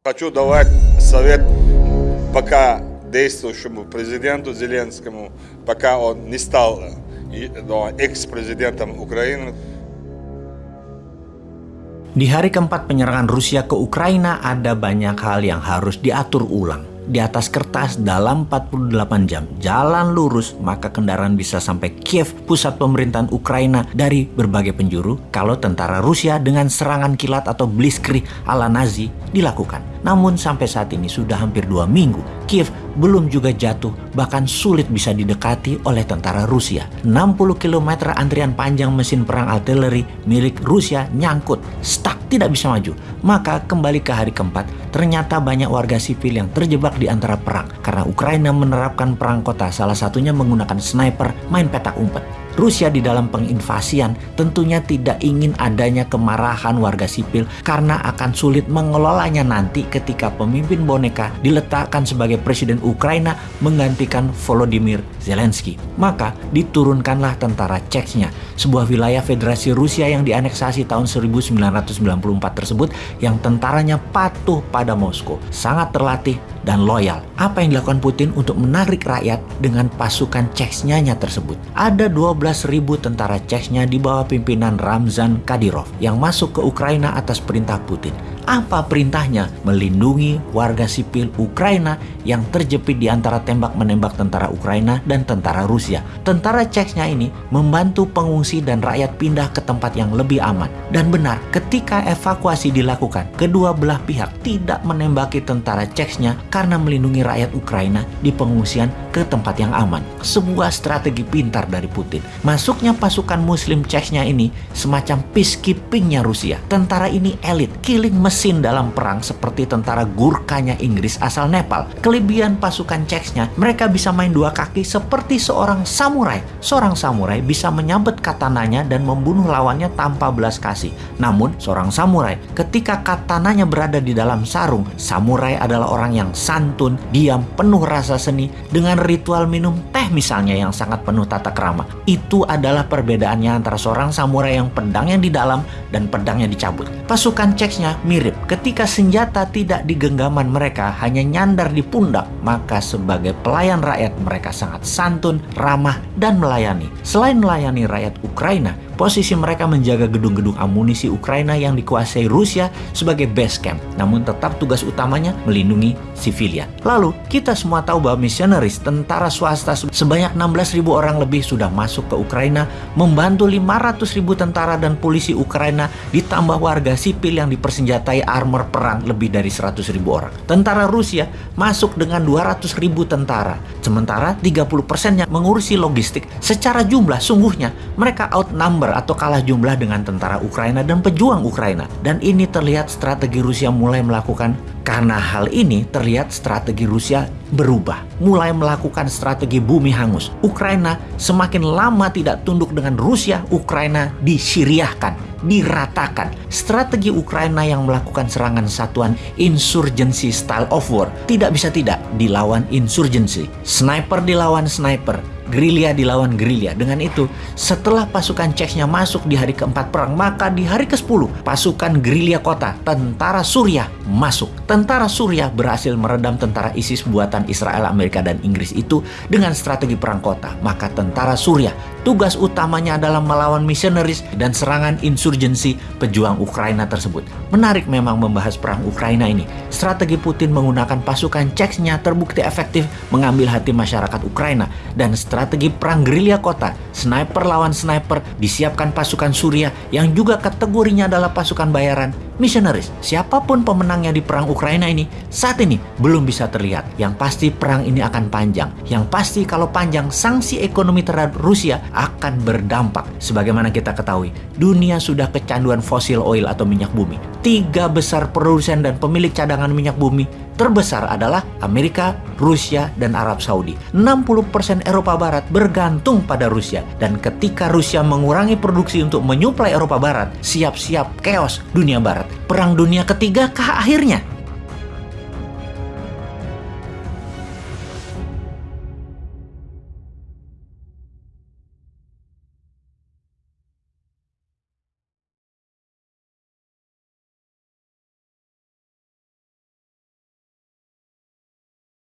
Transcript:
Хочу давать совет пока действующему президенту Зеленскому, пока он не стал экс-президентом Украины. Di hari keempat penyerangan Rusia ke Ukraina ada banyak hal yang harus diatur ulang di atas kertas dalam 48 jam jalan lurus maka kendaraan bisa sampai Kiev pusat pemerintahan Ukraina dari berbagai penjuru kalau tentara Rusia dengan serangan kilat atau blitzkrieg ala Nazi dilakukan. Namun sampai saat ini sudah hampir dua minggu Kiev belum juga jatuh bahkan sulit bisa didekati oleh tentara Rusia. 60 km antrian panjang mesin perang artileri milik Rusia nyangkut, stuck tidak bisa maju. Maka kembali ke hari keempat, ternyata banyak warga sipil yang terjebak di antara perang karena Ukraina menerapkan perang kota salah satunya menggunakan sniper main petak umpet. Rusia di dalam penginvasian tentunya tidak ingin adanya kemarahan warga sipil karena akan sulit mengelolanya nanti ketika pemimpin boneka diletakkan sebagai presiden Ukraina menggantikan Volodymyr Zelensky. Maka diturunkanlah tentara Chechnya, sebuah wilayah federasi Rusia yang dianeksasi tahun 1994 tersebut yang tentaranya patuh pada Moskow, sangat terlatih dan loyal. Apa yang dilakukan Putin untuk menarik rakyat dengan pasukan Chechnya tersebut? Ada 12.000 tentara Chechnya di bawah pimpinan Ramzan Kadyrov yang masuk ke Ukraina atas perintah Putin. Apa perintahnya? Melindungi warga sipil Ukraina yang terjepit di antara tembak-menembak tentara Ukraina dan tentara Rusia. Tentara Chechnya ini membantu pengungsi dan rakyat pindah ke tempat yang lebih aman. Dan benar, ketika evakuasi dilakukan, kedua belah pihak tidak menembaki tentara Chechnya karena melindungi rakyat Ukraina di pengungsian ke tempat yang aman. Sebuah strategi pintar dari Putin. Masuknya pasukan muslim Chechnya ini semacam peacekeepingnya Rusia. Tentara ini elit, killing mesin dalam perang seperti tentara Gurkhanya Inggris asal Nepal. Kelebihan pasukan Czechnya, mereka bisa main dua kaki seperti seorang samurai. Seorang samurai bisa menyabet katananya dan membunuh lawannya tanpa belas kasih. Namun, seorang samurai ketika katananya berada di dalam sarung, samurai adalah orang yang santun, diam, penuh rasa seni dengan ritual minum teh misalnya yang sangat penuh tata krama. Itu adalah perbedaannya antara seorang samurai yang pedangnya di dalam dan pedangnya dicabut. Pasukan mirip mirip ketika senjata tidak di genggaman mereka hanya nyandar di pundak maka sebagai pelayan rakyat mereka sangat santun, ramah, dan melayani. Selain melayani rakyat Ukraina, posisi mereka menjaga gedung-gedung amunisi Ukraina yang dikuasai Rusia sebagai base camp. Namun tetap tugas utamanya melindungi sivilian. Lalu, kita semua tahu bahwa misionaris tentara swasta sebanyak 16.000 orang lebih sudah masuk ke Ukraina, membantu 500.000 tentara dan polisi Ukraina, ditambah warga sipil yang dipersenjatai armor perang lebih dari 100.000 orang. Tentara Rusia masuk dengan 200.000 tentara, sementara 30%-nya mengurusi logistik. Secara jumlah, sungguhnya mereka outnumber atau kalah jumlah dengan tentara Ukraina dan pejuang Ukraina. Dan ini terlihat strategi Rusia mulai melakukan karena hal ini terlihat strategi Rusia berubah, mulai melakukan strategi bumi hangus. Ukraina semakin lama tidak tunduk dengan Rusia, Ukraina disiriahkan, diratakan. Strategi Ukraina yang melakukan serangan satuan insurgency style of war tidak bisa tidak dilawan insurgency. Sniper dilawan sniper, gerilya dilawan gerilya. Dengan itu, setelah pasukan Czechnya masuk di hari keempat perang, maka di hari ke-10 pasukan gerilya kota, tentara Suriah masuk. Tentara Suriah berhasil meredam tentara ISIS buatan Israel, Amerika, dan Inggris itu dengan strategi perang kota. Maka tentara Suriah tugas utamanya adalah melawan misionaris dan serangan insurgensi pejuang Ukraina tersebut. Menarik memang membahas perang Ukraina ini. Strategi Putin menggunakan pasukan Czechnya terbukti efektif mengambil hati masyarakat Ukraina dan strategi strategi perang gerilya kota, sniper lawan sniper, disiapkan pasukan Suriah yang juga kategorinya adalah pasukan bayaran, missionaries. Siapa pun pemenangnya di perang Ukraina ini, saat ini belum bisa terlihat. Yang pasti perang ini akan panjang. Yang pasti kalau panjang, sanksi ekonomi terhadap Rusia akan berdampak. Sebagaimana kita ketahui, dunia sudah kecanduan fosil oil atau minyak bumi. Tiga besar produsen dan pemilik cadangan minyak bumi terbesar adalah Amerika, Rusia, dan Arab Saudi. 60% Eropa Barat bergantung pada Rusia. Dan ketika Rusia mengurangi produksi untuk menyuplai Eropa Barat, siap-siap chaos dunia Barat. Perang dunia ketiga kah akhirnya?